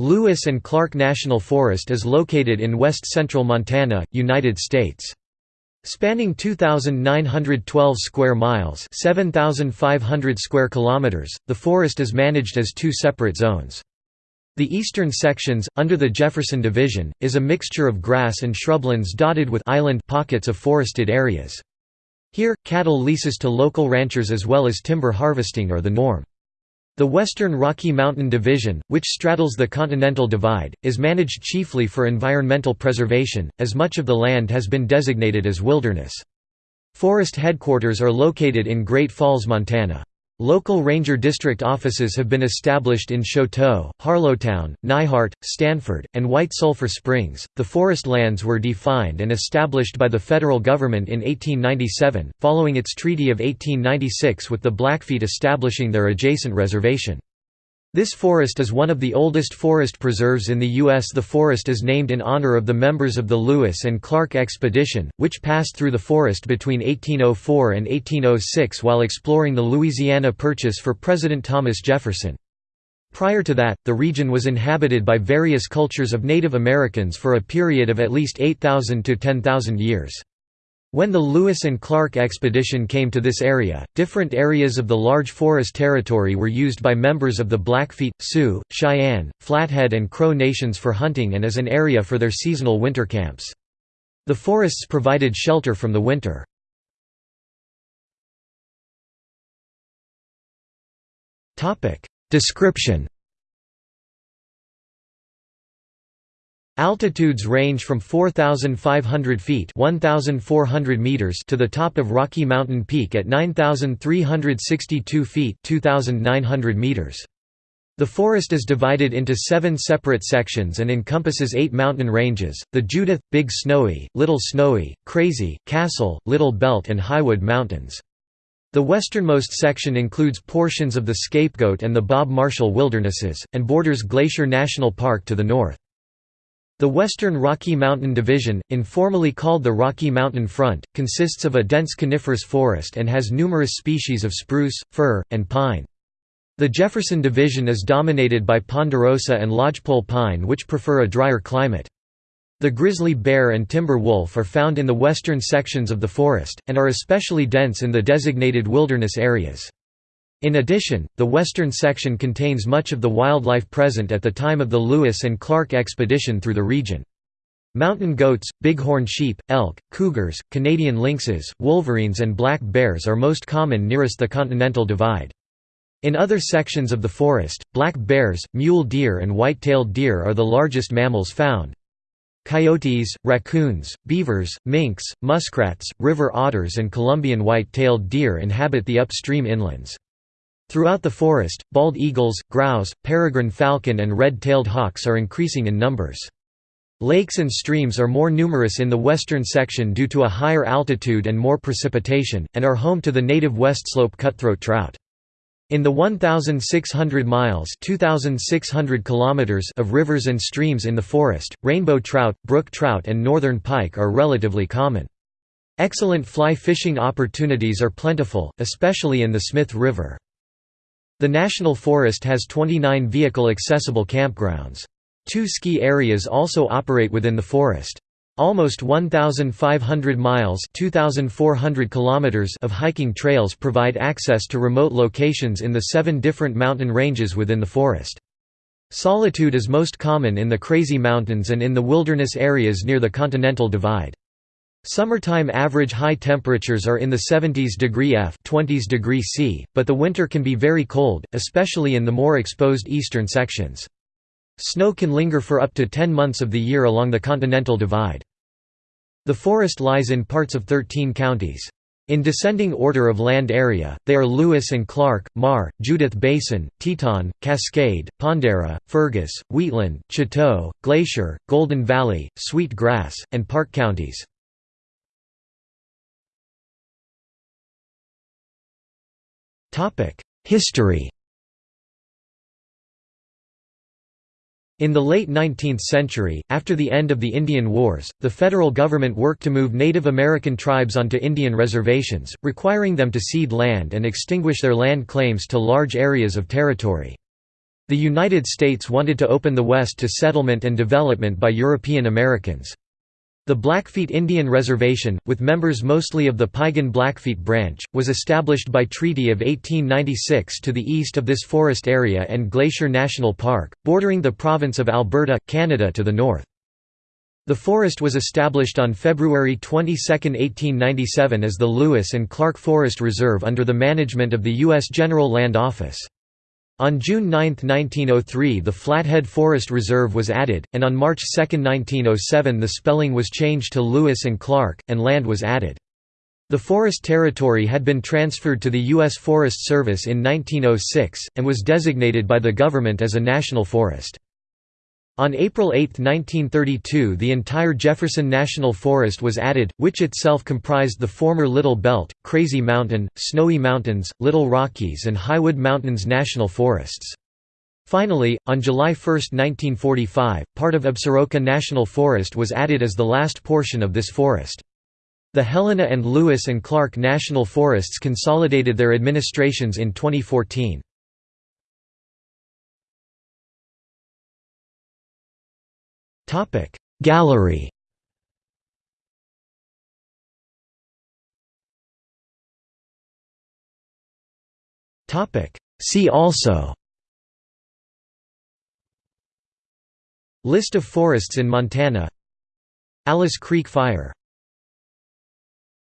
Lewis and Clark National Forest is located in west-central Montana, United States. Spanning 2,912 square miles 7,500 square kilometers, the forest is managed as two separate zones. The eastern sections, under the Jefferson Division, is a mixture of grass and shrublands dotted with island pockets of forested areas. Here, cattle leases to local ranchers as well as timber harvesting are the norm. The Western Rocky Mountain Division, which straddles the Continental Divide, is managed chiefly for environmental preservation, as much of the land has been designated as wilderness. Forest headquarters are located in Great Falls, Montana. Local ranger district offices have been established in Choteau, Harlowton, Neihart, Stanford, and White Sulphur Springs. The forest lands were defined and established by the federal government in 1897, following its Treaty of 1896 with the Blackfeet establishing their adjacent reservation. This forest is one of the oldest forest preserves in the U.S. The forest is named in honor of the members of the Lewis and Clark expedition, which passed through the forest between 1804 and 1806 while exploring the Louisiana Purchase for President Thomas Jefferson. Prior to that, the region was inhabited by various cultures of Native Americans for a period of at least 8,000 to 10,000 years. When the Lewis and Clark expedition came to this area, different areas of the large forest territory were used by members of the Blackfeet, Sioux, Cheyenne, Flathead and Crow nations for hunting and as an area for their seasonal winter camps. The forests provided shelter from the winter. Description Altitudes range from 4,500 feet meters to the top of Rocky Mountain Peak at 9,362 feet 2,900 meters. The forest is divided into seven separate sections and encompasses eight mountain ranges, the Judith, Big Snowy, Little Snowy, Crazy, Castle, Little Belt and Highwood Mountains. The westernmost section includes portions of the Scapegoat and the Bob Marshall Wildernesses, and borders Glacier National Park to the north. The Western Rocky Mountain Division, informally called the Rocky Mountain Front, consists of a dense coniferous forest and has numerous species of spruce, fir, and pine. The Jefferson Division is dominated by ponderosa and lodgepole pine which prefer a drier climate. The grizzly bear and timber wolf are found in the western sections of the forest, and are especially dense in the designated wilderness areas. In addition, the western section contains much of the wildlife present at the time of the Lewis and Clark expedition through the region. Mountain goats, bighorn sheep, elk, cougars, Canadian lynxes, wolverines and black bears are most common nearest the Continental Divide. In other sections of the forest, black bears, mule deer and white-tailed deer are the largest mammals found. Coyotes, raccoons, beavers, minks, muskrats, river otters and Columbian white-tailed deer inhabit the upstream inlands. Throughout the forest, bald eagles, grouse, peregrine falcon and red-tailed hawks are increasing in numbers. Lakes and streams are more numerous in the western section due to a higher altitude and more precipitation, and are home to the native west slope cutthroat trout. In the 1,600 miles 2,600 kilometers of rivers and streams in the forest, rainbow trout, brook trout and northern pike are relatively common. Excellent fly fishing opportunities are plentiful, especially in the Smith River. The National Forest has 29 vehicle-accessible campgrounds. Two ski areas also operate within the forest. Almost 1,500 miles 2,400 kilometers of hiking trails provide access to remote locations in the seven different mountain ranges within the forest. Solitude is most common in the Crazy Mountains and in the wilderness areas near the Continental Divide. Summertime average high temperatures are in the 70s degree F 20s degree C, but the winter can be very cold, especially in the more exposed eastern sections. Snow can linger for up to 10 months of the year along the Continental Divide. The forest lies in parts of 13 counties. In descending order of land area, they are Lewis and Clark, Meagher, Judith Basin, Teton, Cascade, Pondera, Fergus, Wheatland, Chouteau, Glacier, Golden Valley, Sweet Grass, and Park counties. History In the late 19th century, after the end of the Indian Wars, the federal government worked to move Native American tribes onto Indian reservations, requiring them to cede land and extinguish their land claims to large areas of territory. The United States wanted to open the West to settlement and development by European Americans. The Blackfeet Indian Reservation, with members mostly of the Piegan Blackfeet branch, was established by Treaty of 1896 to the east of this forest area and Glacier National Park, bordering the province of Alberta, Canada to the north. The forest was established on February 22, 1897 as the Lewis and Clark Forest Reserve under the management of the U.S. General Land Office. On June 9, 1903 the Flathead Forest Reserve was added, and on March 2, 1907 the spelling was changed to Lewis and Clark, and land was added. The forest territory had been transferred to the U.S. Forest Service in 1906, and was designated by the government as a national forest. On April 8, 1932 the entire Jefferson National Forest was added, which itself comprised the former Little Belt, Crazy Mountain, Snowy Mountains, Little Rockies and Highwood Mountains National Forests. Finally, on July 1, 1945, part of Absaroka National Forest was added as the last portion of this forest. The Helena and Lewis and Clark National Forests consolidated their administrations in 2014. Gallery. See also. List of forests in Montana. Alice Creek Fire